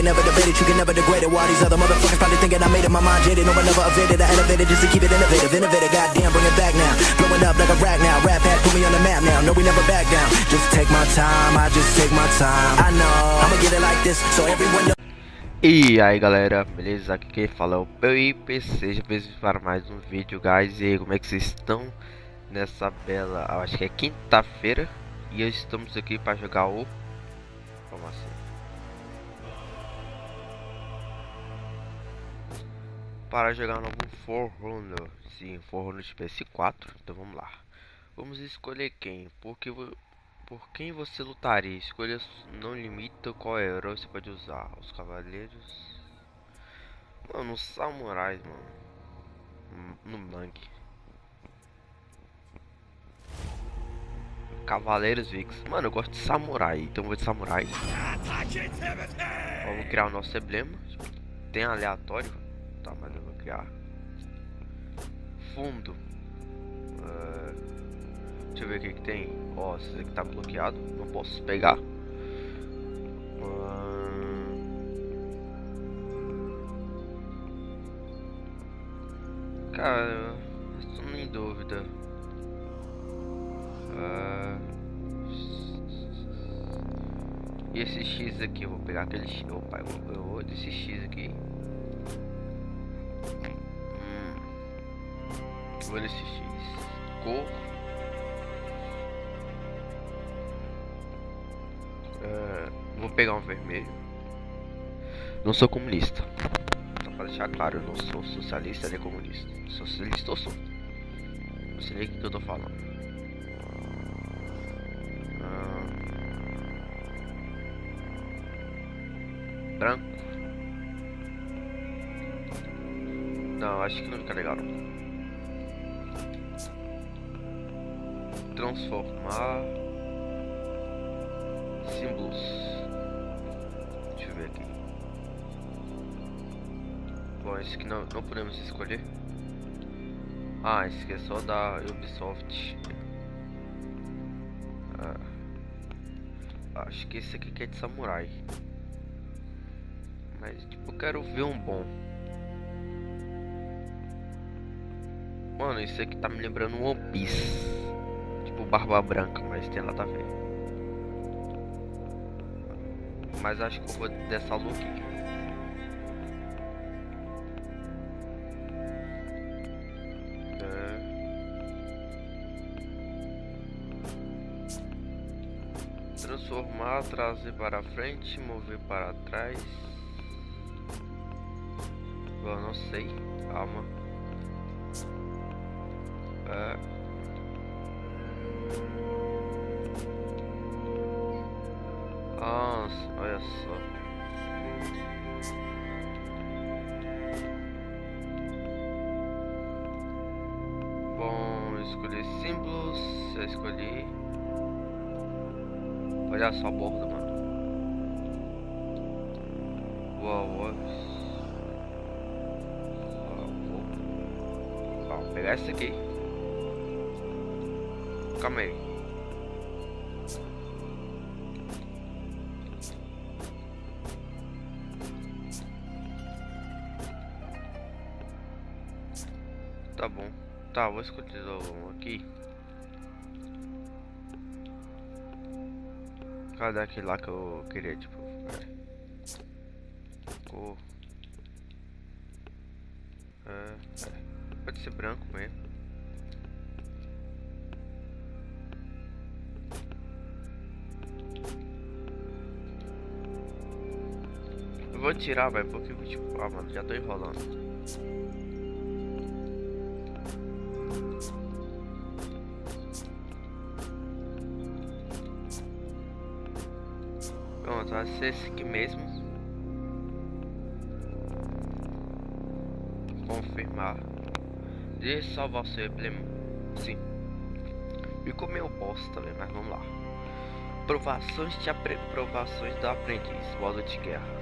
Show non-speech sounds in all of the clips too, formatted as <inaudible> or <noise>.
never debated, you can never degrade it. While these other motherfuckers probably thinking I made it, my mind jaded. No evaded, I elevated just to keep it innovative. Goddamn, bring it back now. Blowing up like a rag now. Rap hat, put me on the map now. No, we never back down. Just take my time, I just take my time. I know, I'ma get it like this, so everyone knows. E aí galera, beleza? Aqui quem fala é o PIP, seja bem-vindo para mais um vídeo, guys. E aí, como é que vocês estão nessa bela, acho que é quinta-feira E estamos aqui para jogar o... Como assim? Para jogar um novo Forrunner, sim, Forrunner de PS4, então vamos lá Vamos escolher quem, porque por quem você lutaria? Escolha não limita qual herói você pode usar. Os cavaleiros. Mano, os samurais, mano. No mangue. Cavaleiros Vix. Mano, eu gosto de samurai, então vou de samurai. Vamos criar o nosso emblema. Tem aleatório. Tá, vou criar. Fundo. Uh, deixa eu ver o que, que tem. Ó, esse aqui tá bloqueado. Não posso pegar. Cara, estou em dúvida. Uh... E esse X aqui, eu vou pegar aquele X. Opa, eu eu desse X aqui. Vou desse X. Cor. Vou pegar um vermelho. Não sou comunista. Só pra deixar claro, eu não sou socialista nem comunista. Socialista eu sou. Não sei nem o que eu tô falando. Ah. Branco. Não, acho que não fica legal. Transformar símbolos. Deixa eu ver aqui. Bom, esse aqui não, não podemos escolher. Ah, esse aqui é só da Ubisoft. Ah, acho que esse aqui é de samurai. Mas tipo, eu quero ver um bom. Mano, isso aqui tá me lembrando um One Piece. Barba branca, mas tem a ver. Mas acho que eu vou dessa look aqui. É. Transformar, trazer para frente, mover para trás. Eu não sei. Calma. É. Nossa, olha só. Bom, escolher símbolos. Eu escolhi. Olha só a borda, mano. Uau, uau. Vou pegar esse aqui. Calma aí. Tá bom. Tá, vou escolher um aqui. Cadê aquele lá que eu queria, tipo... Cor... É, é, pode ser branco mesmo. Tirar, vai, porque tipo, ah, mano, já tô enrolando. Pronto, vai ser esse aqui mesmo. Confirmar. Deixa salvar seu emblema. Sim. Ficou meio bosta também, mas vamos lá. Provações de aprovações do aprendiz. Modo de guerra.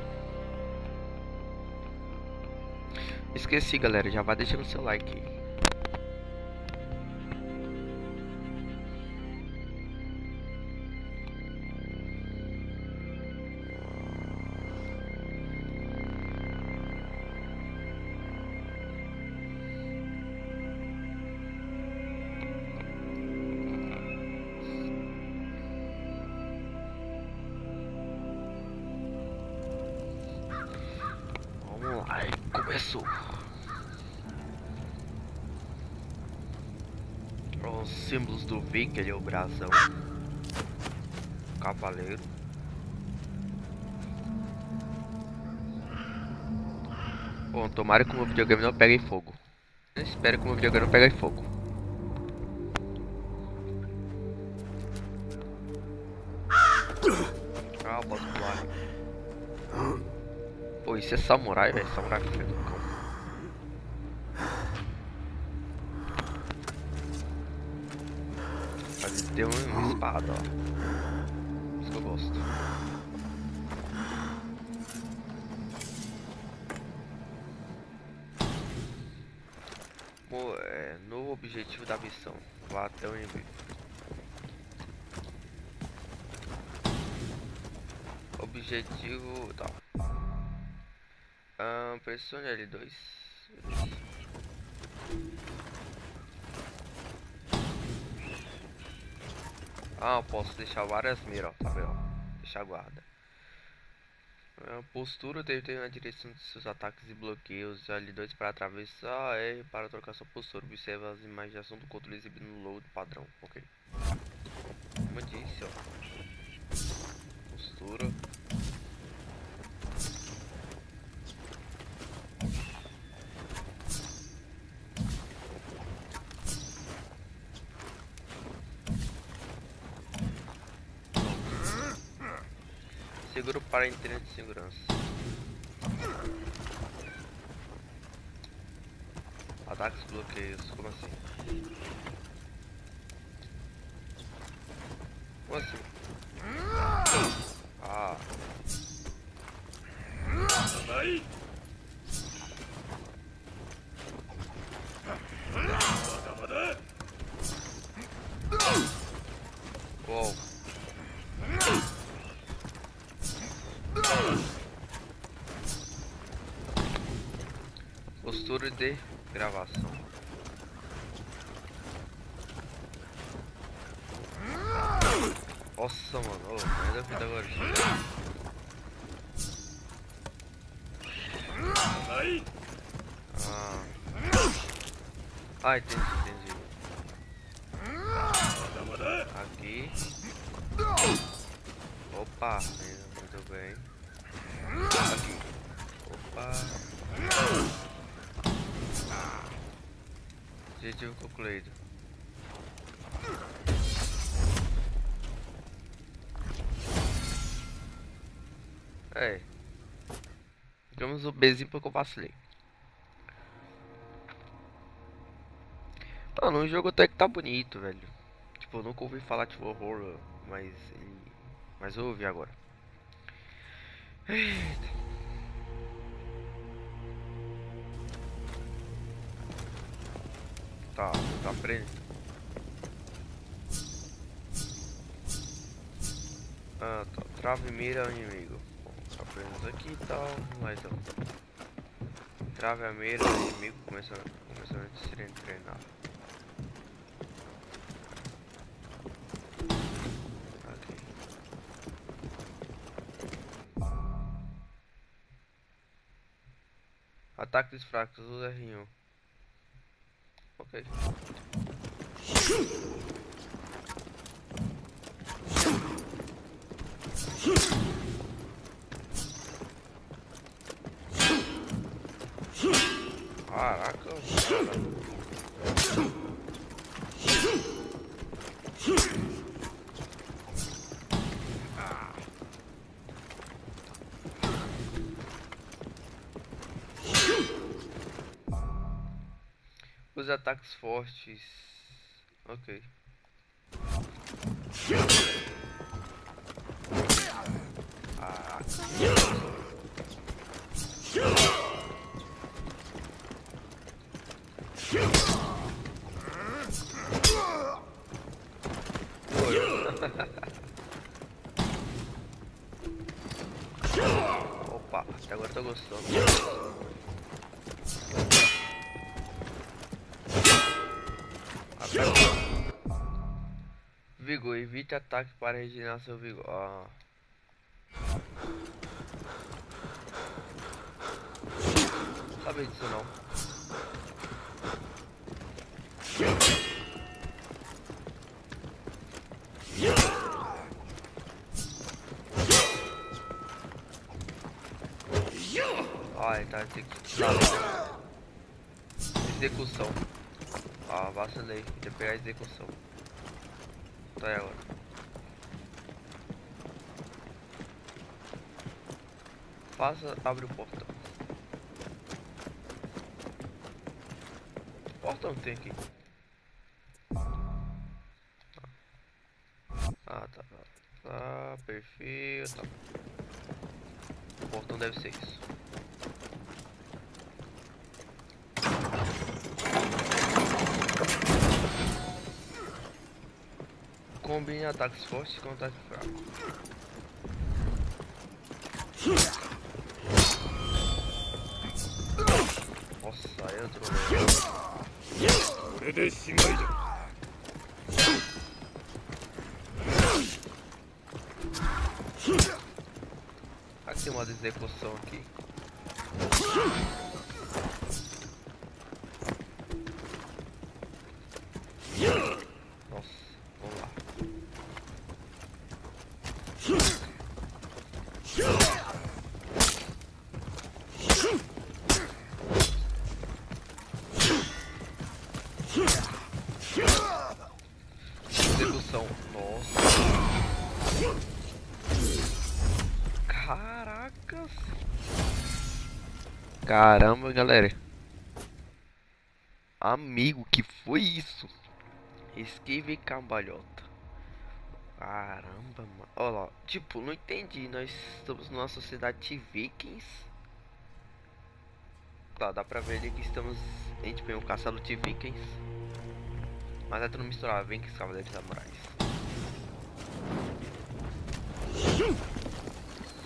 Esqueci, galera. Já vai deixando seu like. Símbolos do V, que ele é o brasão. Cavaleiro. Bom, tomara que o meu videogame não pegue fogo. Eu espero que o meu videogame não pegue fogo. Ah, posso pular. Pô, isso é samurai, velho. Samurai do ó. Isso que eu gosto. Pô, é, novo objetivo da missão. Vá até o inimigo. Objetivo. Tá. Ah, pressione L2. Ah, eu posso deixar várias miras, ó, tá vendo? Deixar guarda. A postura deve ter na direção de seus ataques e bloqueios. L2 para atravessar, R para trocar sua postura. Observe as imagens de ação do controle exibido no load padrão. Ok. Como eu disse, ó. Postura. Para internet de segurança. Ataques bloqueios, como assim? Como assim? Ah. Uou. Postura de gravação. Nossa, mano. Oh, ainda fui agora. Ah. Ah, entendi, entendi. Aqui. Opa, muito bem. Aqui. Opa. Objetivo concluído. É. Digamos o Bzinho porque eu vacilei. Mano, o jogo até que tá bonito, velho. Tipo, eu nunca ouvi falar de horror, mas. Mas eu ouvi agora. Tá, tá preso. Ah, tá. Trava e mira o inimigo. Bom, tá preso aqui e tal, mas. Trave a mira o inimigo começando, começando a ser treinado. Ataques fracos, usa R1. Ok. Caraca, cara. Ataques fortes. Ok. Ah. <laughs> Opa, até agora tô gostando. Vigor, evite ataque para regenerar seu vigor. Ah. sabia disso não. Ai, tá, tem que... Execução. Ah, vacilei. Podia pegar a execução. Tá aí agora. Faça, abre o portão. O portão tem aqui. Ah, tá. Tá, perfeito. Tá. O portão deve ser isso. Combine ataques fortes com ataque fraco. Nossa, aí entrou. Aqui tem uma execução aqui. Caramba, galera. Amigo, que foi isso? Esquive cambalhota. Caramba, mano. Olha lá. Tipo, não entendi. Nós estamos numa sociedade de vikings. Tá, dá pra ver ali que estamos. A gente tem um castelo de vikings. Mas é tudo misturado. Vikings, cavaleiros samurais.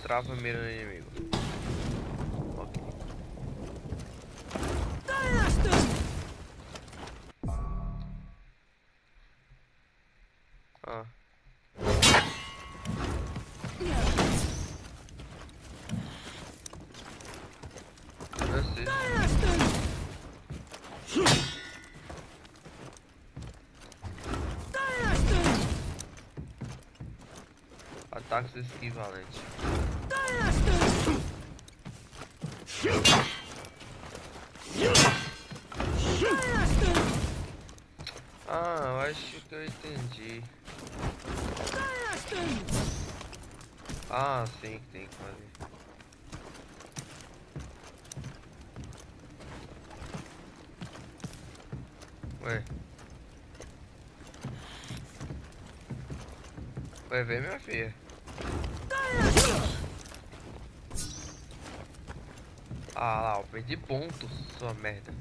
Trava mira no inimigo. Ah. Ataques equivalentes. Ah, sim, tem que fazer. Ué. Vai ver minha filha. Ah lá, eu perdi pontos, sua merda.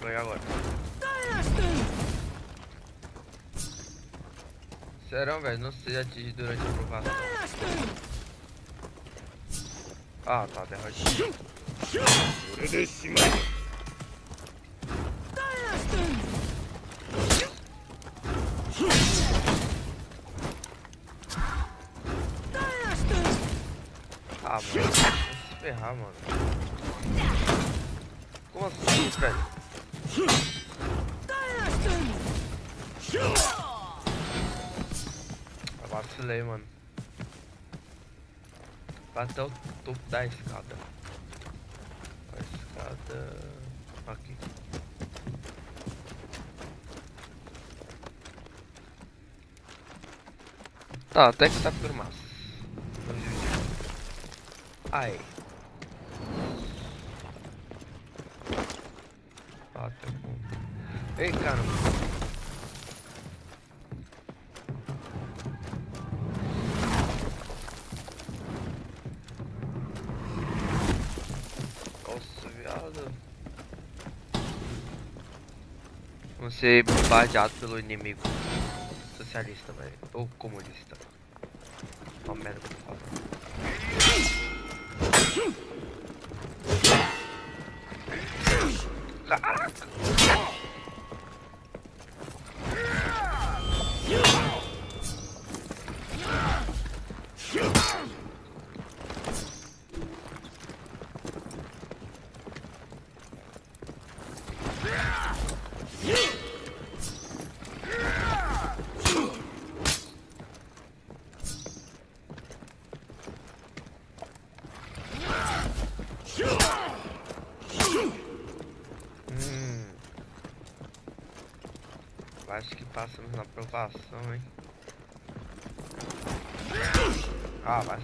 Vai agora. Serão, velho, não se atinge durante a provação. Ah, tá, derrotinho. Ah, mano, vai se ferrar, mano. Como assim, velho? Vacilei, mano. Até o topo da escada. A escada. Aqui. Tá, até que tá por massa. Aí. Vamos ser bombardeados pelo inimigo. socialista, velho. Ou comunista. Uma merda que falando. Caraca! Acho que passamos na aprovação, hein? Ah, vai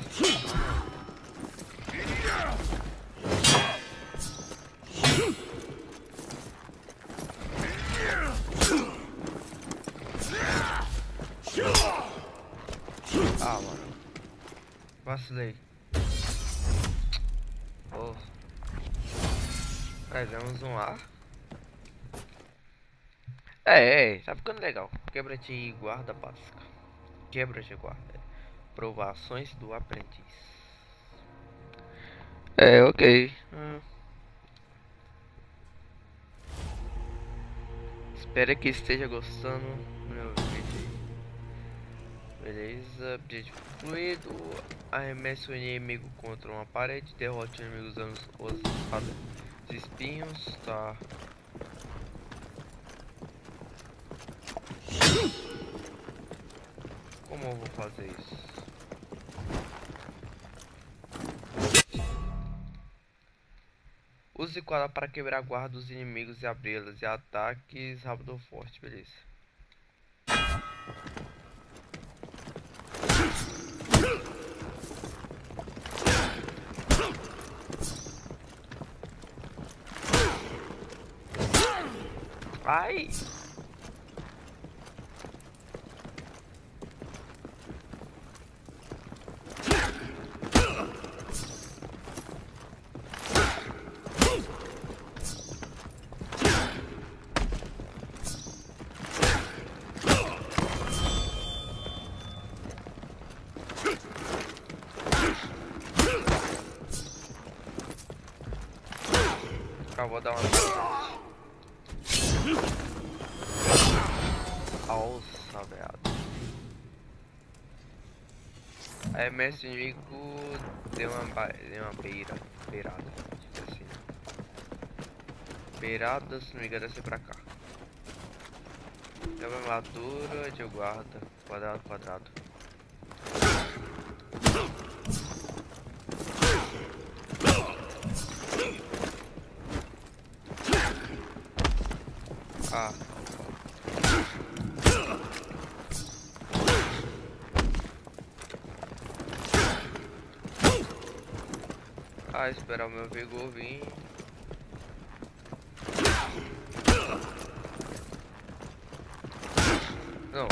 Ah, mano. Vacilei. Oh. Pegamos um ar. É, é, tá ficando legal. Quebra de guarda básica. Quebra de guarda. Provações do aprendiz. É, ok. Hum. Espero que esteja gostando do meu vídeo. Beleza, objetivo fluido. Arremesse o inimigo contra uma parede. Derrote o inimigo usando os espinhos. Tá. Como eu vou fazer isso? Use quadra para quebrar guarda dos inimigos e abri-las e ataques rápido ou forte, beleza. Ai! Eu vou dar uma. Alça, velho. Aí, mestre inimigo deu uma, deu uma beira. Beirada. Assim. Beirada, se não me engano, é pra cá. Deu uma armadura de guarda. Quadrado, quadrado. Ah. Esperar o meu vigor vir. Não.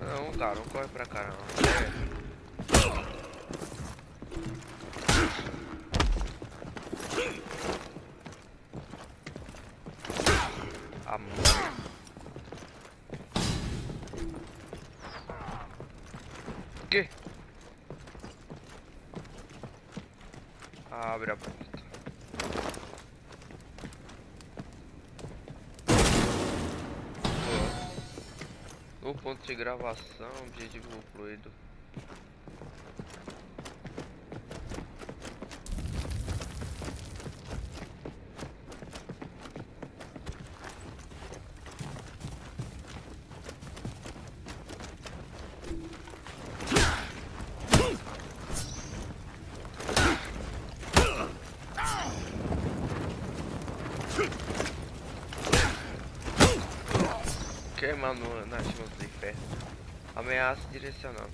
Não, cara, não corre pra cá não. É. Que? Abre a porta. No ponto de gravação, objetivo fluido. Ameaça direcionando.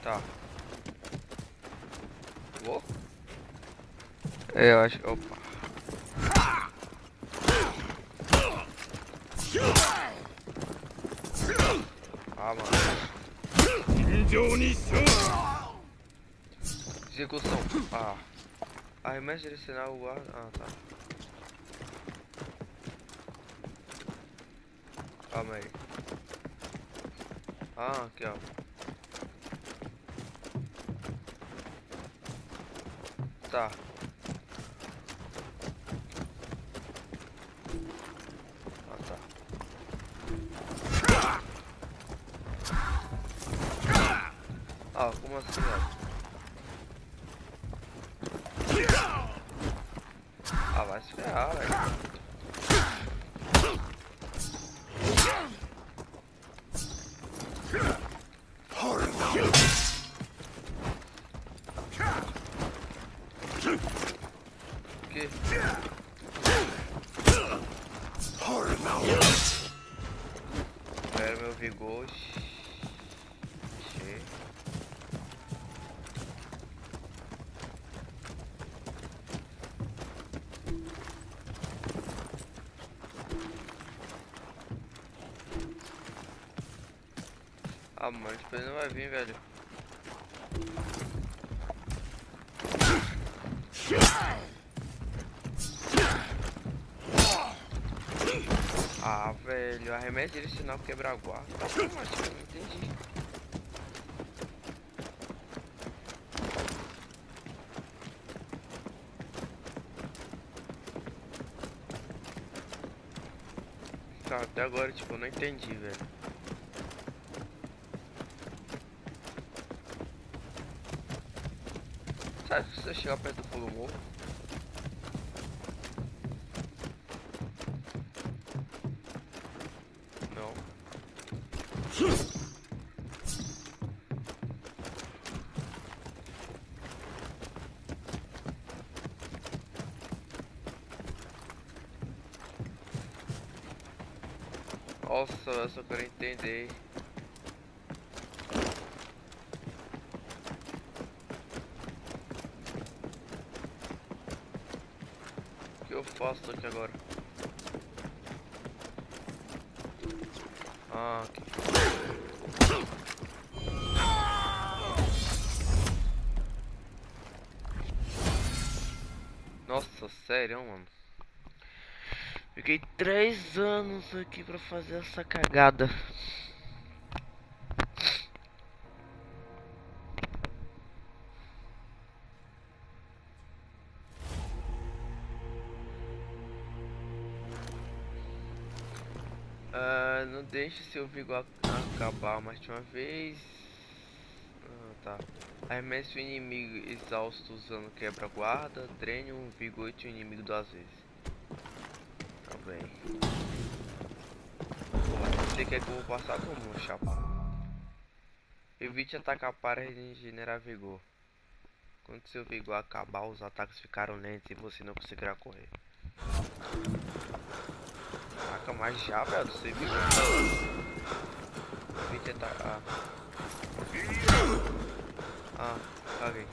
Tá. Vou? É, eu acho. Opa. Ah, mano. Execução. Ah. Arremesso direcional guarda. Ah, tá. Calma aí. Ah, aqui ó. Que? Era meu vigor. Cheio. Ah, mano, depois não vai vir, velho. Ah, velho, arremesso direcional quebra guarda. Como assim? Não entendi. Tá, até agora, tipo, eu não entendi, velho. Sabe se você chegar perto do pulo morro? Não. Nossa, eu só quero entender. O que eu faço aqui agora? Ah. Nossa, sério, mano. Fiquei três anos aqui pra fazer essa cagada. Ah, não deixe seu vigor ac- acabar mais de uma vez. Ah, tá. Arremesse o inimigo exausto usando quebra-guarda. Drene um vigor de um inimigo duas vezes. Pô, Você quer que eu vou passar como, chapa? Evite atacar para regenerar vigor. Quando seu vigor acabar, os ataques ficaram lentos e você não conseguirá correr. Caraca, mas já, velho, você viu? Evite atacar. Ah, caguei.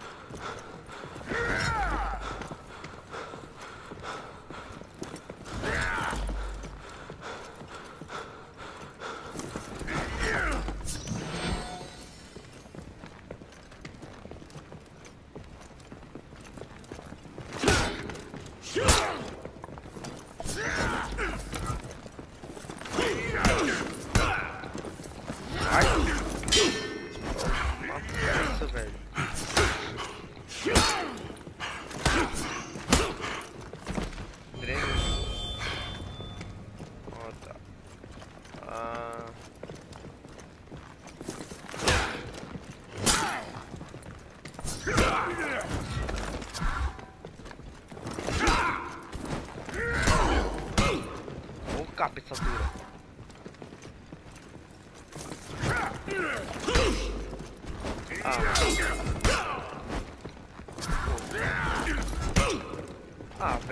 Ai!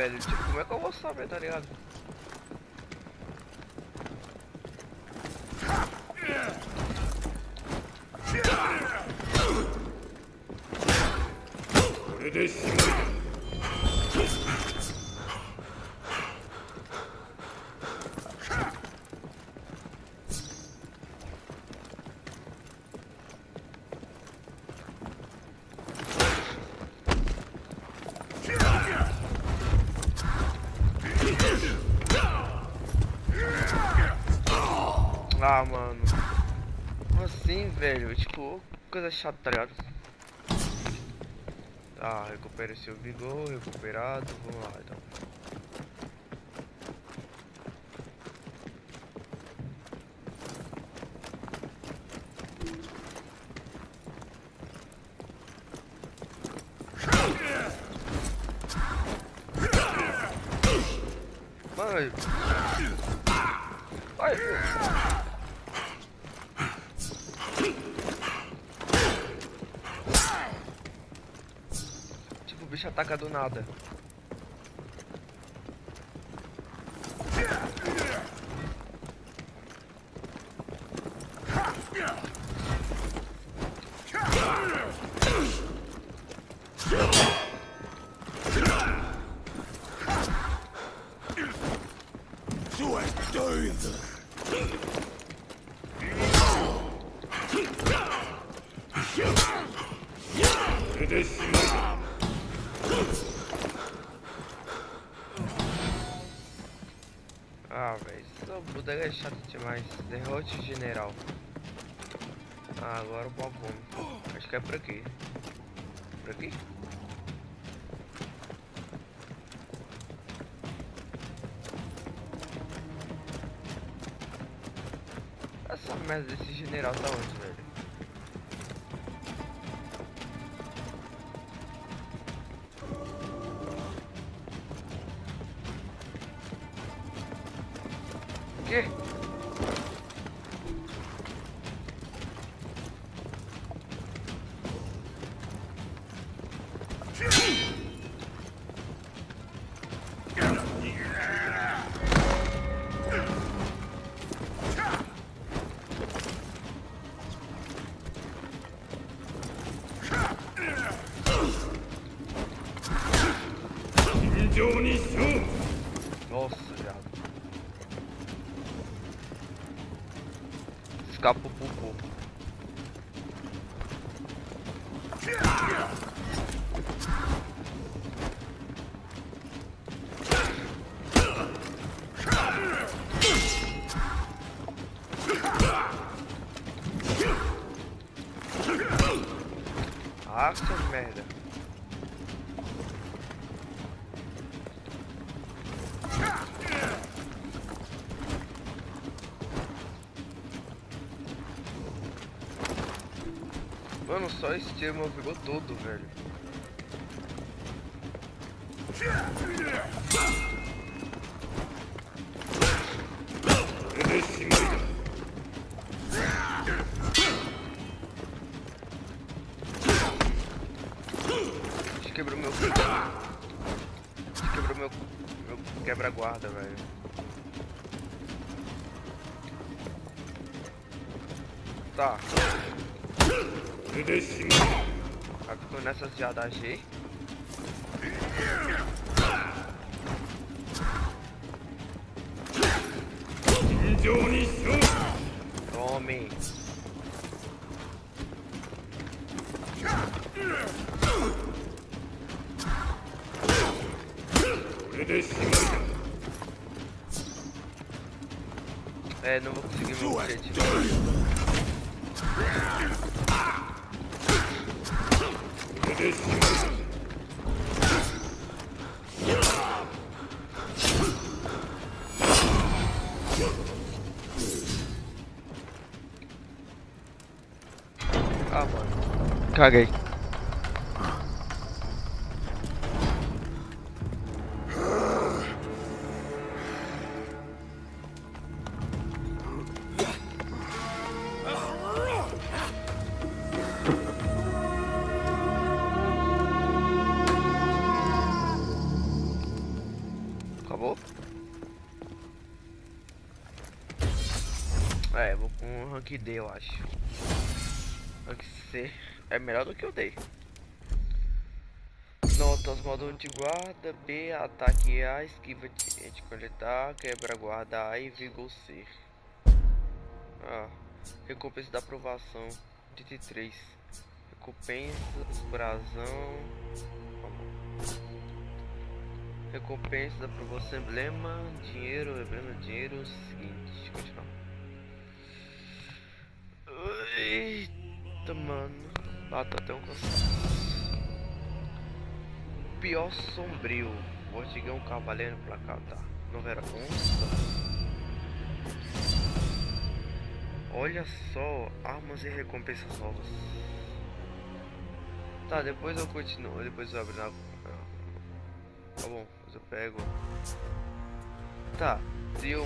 velho. Tipo, como é que eu vou saber, tá ligado? It. Velho? Tipo, coisa chata, tá ligado? Tá, recupera seu vigor, recuperado. Vamos lá, então. Mano. Ai. Tipo, o bicho ataca do nada. Tu és doido! Ah, velho, é chata demais. Derrote o general. Ah, agora o babão. Acho que é por aqui. Por aqui? Essa merda desse general tá onde, velho? Merda. Mano, só esse tiro meu pegou todo, velho. Quebra-guarda, velho. Tá. Aí ficou nessas já da G. Tome. É, não vou conseguir meu objetivo. Ah, mano. Caguei. Melhor do que o D. Notas, modo anti-guarda, B, ataque A, esquiva de, de coletar, quebra-guarda A e vigor C. Ah, recompensa da aprovação, 83. Recompensas, brasão... Recompensa da aprovação, emblema, dinheiro, emblema, dinheiro, seguinte, continuar. Eita, mano. Bata até um cansaço. Pior sombrio. Vortigão cavaleiro cá, tá? Não era consta. Olha só, armas e recompensas novas. Tá, depois eu continuo, depois eu abro na... Tá bom, depois eu pego... Tá, deu...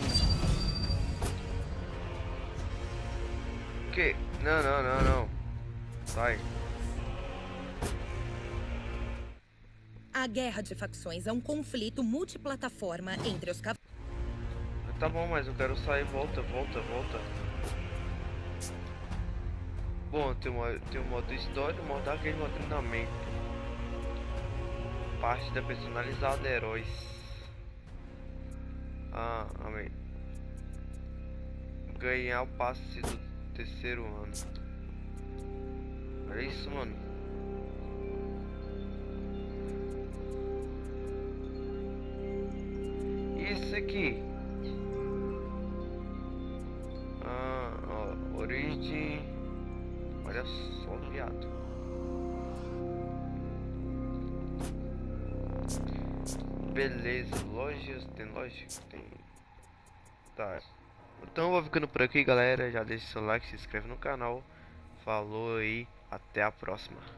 Que? Não, não, não, não. Sai. A guerra de facções é um conflito multiplataforma entre os cavaleiros. Tá bom, mas eu quero sair. Volta, volta, volta. Bom, tem, uma, tem o modo história, o modo arcade, modo treinamento. Parte da personalizada heróis. Ah, amém. Ganhar o passe do terceiro ano. Olha isso, mano. Isso aqui? Ah, ó, origem. Olha só, viado. Beleza, lojas, tem loja? Tem. Tá. Então eu vou ficando por aqui, galera. Já deixa seu like, se inscreve no canal. Falou aí, até a próxima.